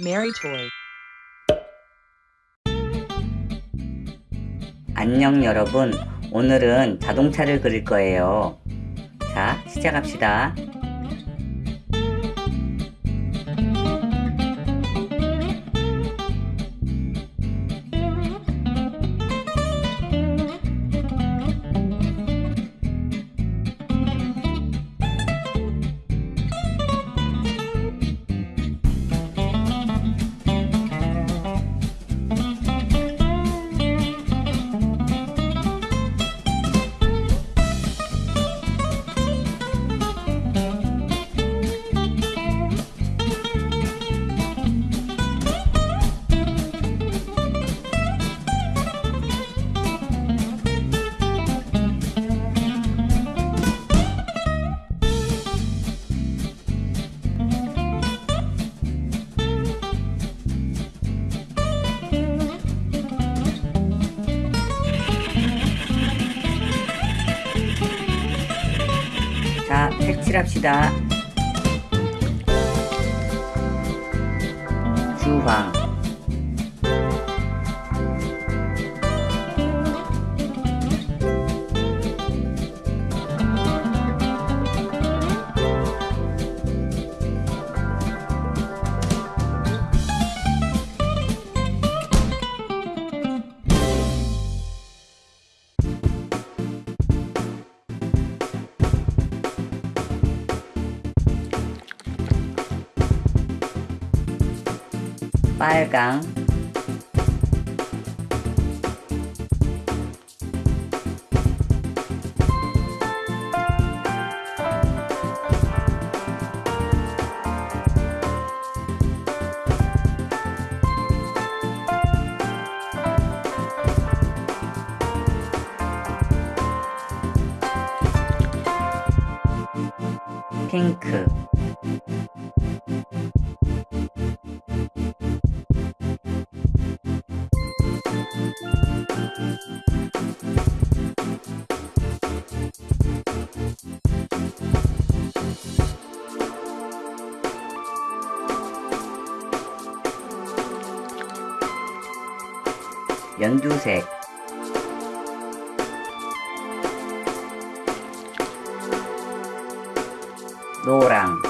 Mary Toy. 안녕 여러분. 오늘은 자동차를 그릴 거예요. 자 시작합시다 색칠합시다. 주황 빨강. 핑크 연두색. 노랑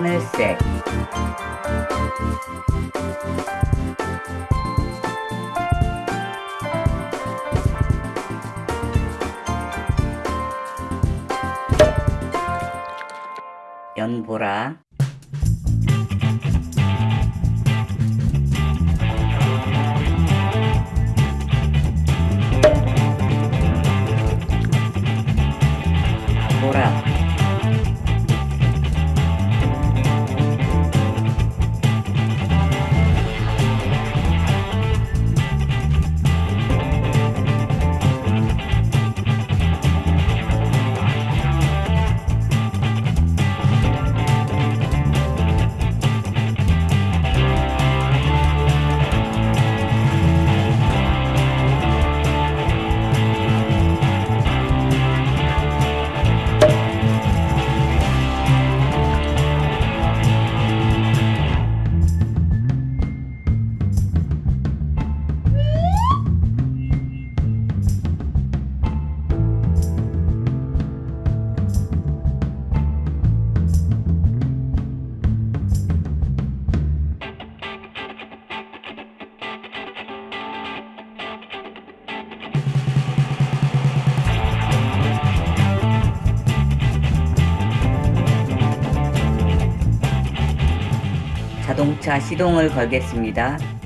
하늘색. 연보라. 보라 자동차 시동을 걸겠습니다.